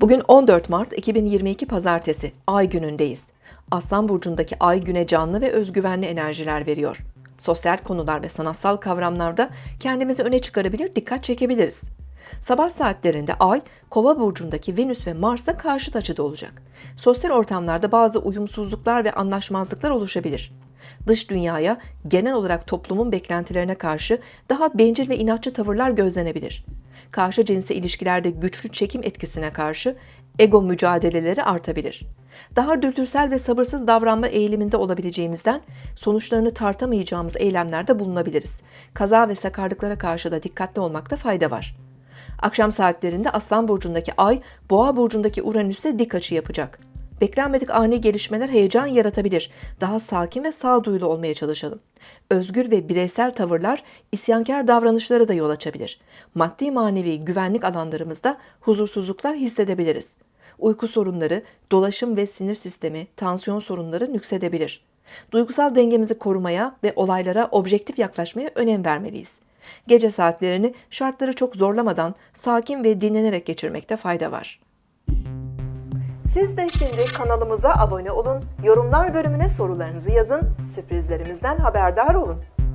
Bugün 14 Mart 2022 Pazartesi, Ay günündeyiz. Aslan burcundaki Ay güne canlı ve özgüvenli enerjiler veriyor. Sosyal konular ve sanatsal kavramlarda kendimizi öne çıkarabilir, dikkat çekebiliriz. Sabah saatlerinde Ay, Kova burcundaki Venüs ve Mars'la karşıt açıda olacak. Sosyal ortamlarda bazı uyumsuzluklar ve anlaşmazlıklar oluşabilir. Dış dünyaya, genel olarak toplumun beklentilerine karşı daha bencil ve inatçı tavırlar gözlenebilir. Karşı cinse ilişkilerde güçlü çekim etkisine karşı ego mücadeleleri artabilir. Daha dürtüsel ve sabırsız davranma eğiliminde olabileceğimizden sonuçlarını tartamayacağımız eylemlerde bulunabiliriz. Kaza ve sakarlıklara karşı da dikkatli olmakta fayda var. Akşam saatlerinde Aslan burcundaki Ay, Boğa burcundaki Uranüs'te dik açı yapacak. Beklenmedik ani gelişmeler heyecan yaratabilir. Daha sakin ve sağduyulu olmaya çalışalım. Özgür ve bireysel tavırlar isyankar davranışlara da yol açabilir. Maddi manevi güvenlik alanlarımızda huzursuzluklar hissedebiliriz. Uyku sorunları, dolaşım ve sinir sistemi, tansiyon sorunları nüksedebilir. Duygusal dengemizi korumaya ve olaylara objektif yaklaşmaya önem vermeliyiz. Gece saatlerini şartları çok zorlamadan sakin ve dinlenerek geçirmekte fayda var. Siz de şimdi kanalımıza abone olun, yorumlar bölümüne sorularınızı yazın, sürprizlerimizden haberdar olun.